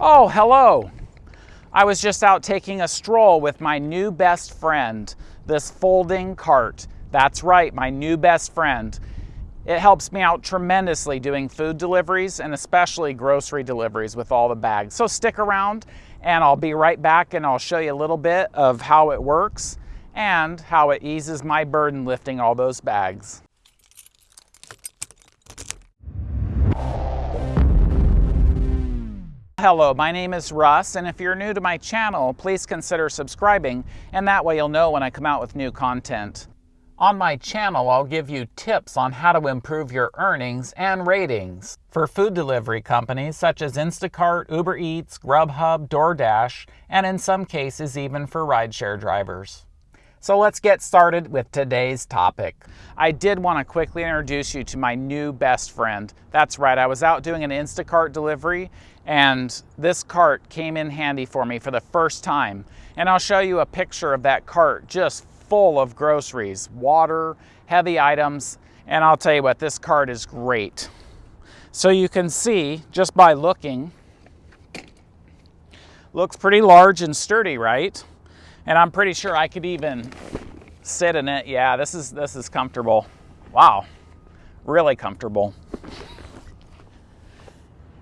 Oh, hello. I was just out taking a stroll with my new best friend, this folding cart. That's right, my new best friend. It helps me out tremendously doing food deliveries and especially grocery deliveries with all the bags. So stick around and I'll be right back and I'll show you a little bit of how it works and how it eases my burden lifting all those bags. Hello, my name is Russ, and if you're new to my channel, please consider subscribing, and that way you'll know when I come out with new content. On my channel, I'll give you tips on how to improve your earnings and ratings for food delivery companies such as Instacart, Uber Eats, Grubhub, DoorDash, and in some cases even for rideshare drivers. So let's get started with today's topic. I did want to quickly introduce you to my new best friend. That's right, I was out doing an Instacart delivery and this cart came in handy for me for the first time. And I'll show you a picture of that cart just full of groceries, water, heavy items, and I'll tell you what, this cart is great. So you can see just by looking, looks pretty large and sturdy, right? And I'm pretty sure I could even sit in it. Yeah, this is this is comfortable. Wow, really comfortable.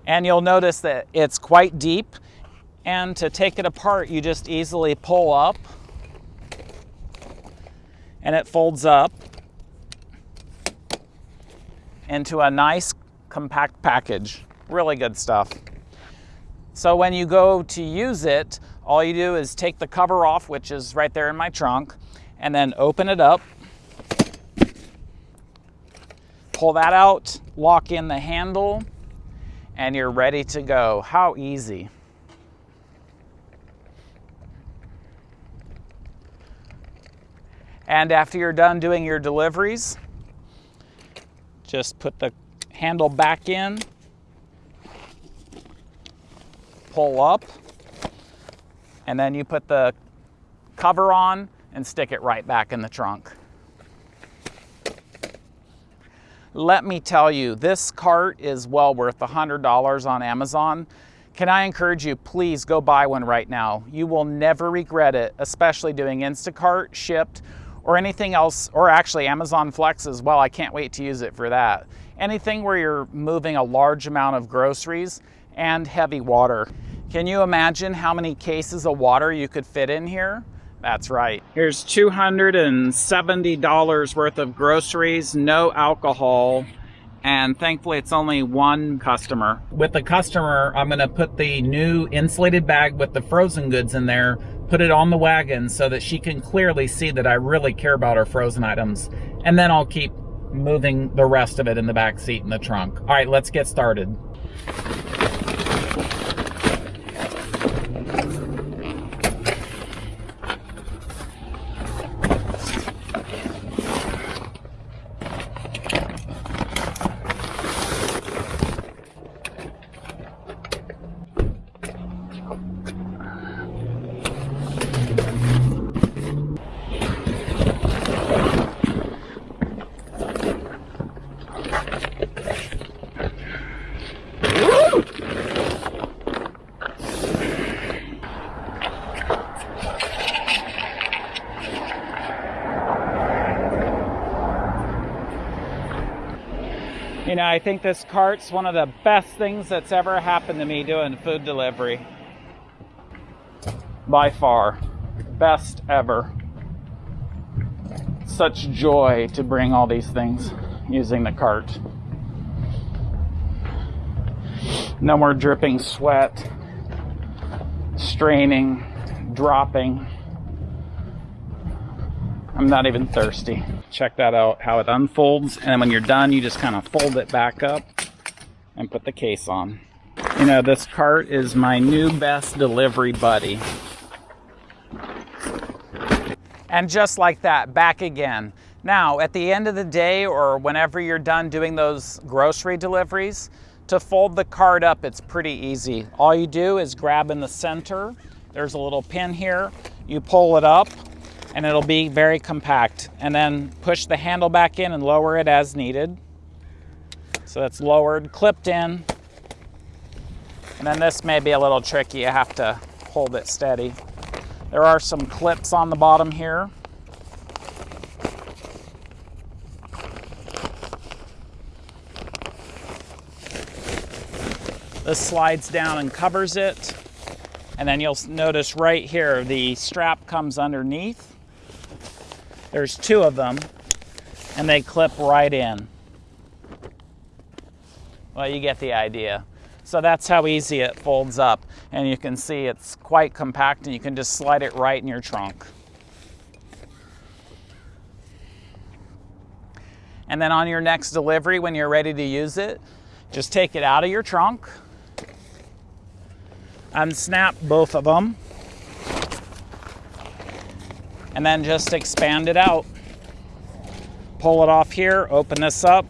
And you'll notice that it's quite deep and to take it apart you just easily pull up and it folds up into a nice compact package. Really good stuff. So when you go to use it, all you do is take the cover off, which is right there in my trunk, and then open it up. Pull that out, lock in the handle, and you're ready to go. How easy. And after you're done doing your deliveries, just put the handle back in, pull up, and then you put the cover on and stick it right back in the trunk. Let me tell you, this cart is well worth $100 on Amazon. Can I encourage you, please go buy one right now. You will never regret it, especially doing Instacart, Shipt, or anything else, or actually Amazon Flex as well. I can't wait to use it for that. Anything where you're moving a large amount of groceries and heavy water. Can you imagine how many cases of water you could fit in here? That's right. Here's $270 worth of groceries, no alcohol, and thankfully it's only one customer. With the customer, I'm gonna put the new insulated bag with the frozen goods in there, put it on the wagon so that she can clearly see that I really care about her frozen items. And then I'll keep moving the rest of it in the back seat in the trunk. All right, let's get started. You know, I think this cart's one of the best things that's ever happened to me doing food delivery. By far. Best ever. Such joy to bring all these things using the cart. No more dripping sweat, straining, dropping. I'm not even thirsty. Check that out, how it unfolds. And then when you're done, you just kind of fold it back up and put the case on. You know, this cart is my new best delivery buddy. And just like that, back again. Now, at the end of the day or whenever you're done doing those grocery deliveries, to fold the cart up, it's pretty easy. All you do is grab in the center. There's a little pin here. You pull it up and it'll be very compact. And then push the handle back in and lower it as needed. So that's lowered, clipped in. And then this may be a little tricky. You have to hold it steady. There are some clips on the bottom here. This slides down and covers it. And then you'll notice right here, the strap comes underneath. There's two of them, and they clip right in. Well, you get the idea. So that's how easy it folds up. And you can see it's quite compact and you can just slide it right in your trunk. And then on your next delivery, when you're ready to use it, just take it out of your trunk, unsnap both of them, and then just expand it out. Pull it off here, open this up,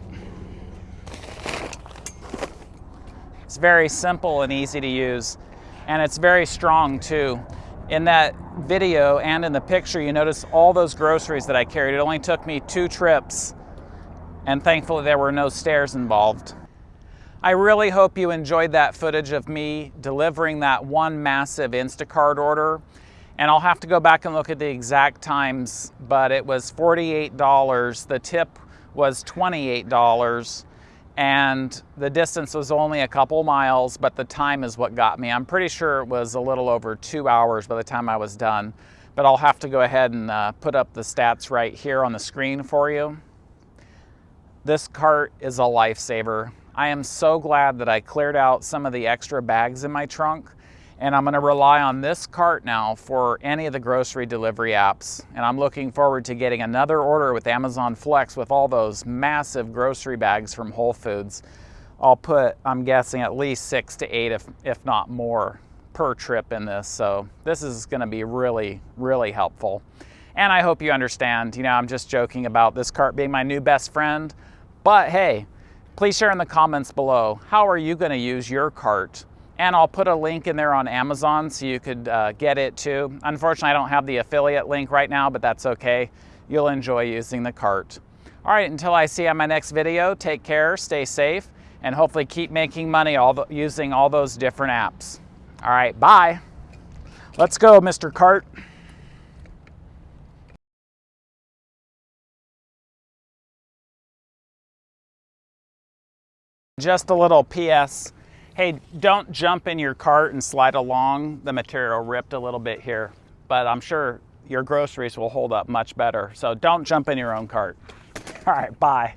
It's very simple and easy to use, and it's very strong too. In that video and in the picture, you notice all those groceries that I carried. It only took me two trips, and thankfully there were no stairs involved. I really hope you enjoyed that footage of me delivering that one massive Instacart order. And I'll have to go back and look at the exact times, but it was $48. The tip was $28 and the distance was only a couple miles, but the time is what got me. I'm pretty sure it was a little over two hours by the time I was done, but I'll have to go ahead and uh, put up the stats right here on the screen for you. This cart is a lifesaver. I am so glad that I cleared out some of the extra bags in my trunk and I'm gonna rely on this cart now for any of the grocery delivery apps. And I'm looking forward to getting another order with Amazon Flex with all those massive grocery bags from Whole Foods. I'll put, I'm guessing, at least six to eight, if, if not more, per trip in this. So this is gonna be really, really helpful. And I hope you understand, you know, I'm just joking about this cart being my new best friend, but hey, please share in the comments below, how are you gonna use your cart and I'll put a link in there on Amazon so you could uh, get it too. Unfortunately, I don't have the affiliate link right now, but that's okay. You'll enjoy using the cart. All right, until I see you on my next video, take care, stay safe, and hopefully keep making money all the, using all those different apps. All right, bye. Let's go, Mr. Cart. Just a little PS Hey, don't jump in your cart and slide along. The material ripped a little bit here, but I'm sure your groceries will hold up much better. So don't jump in your own cart. All right, bye.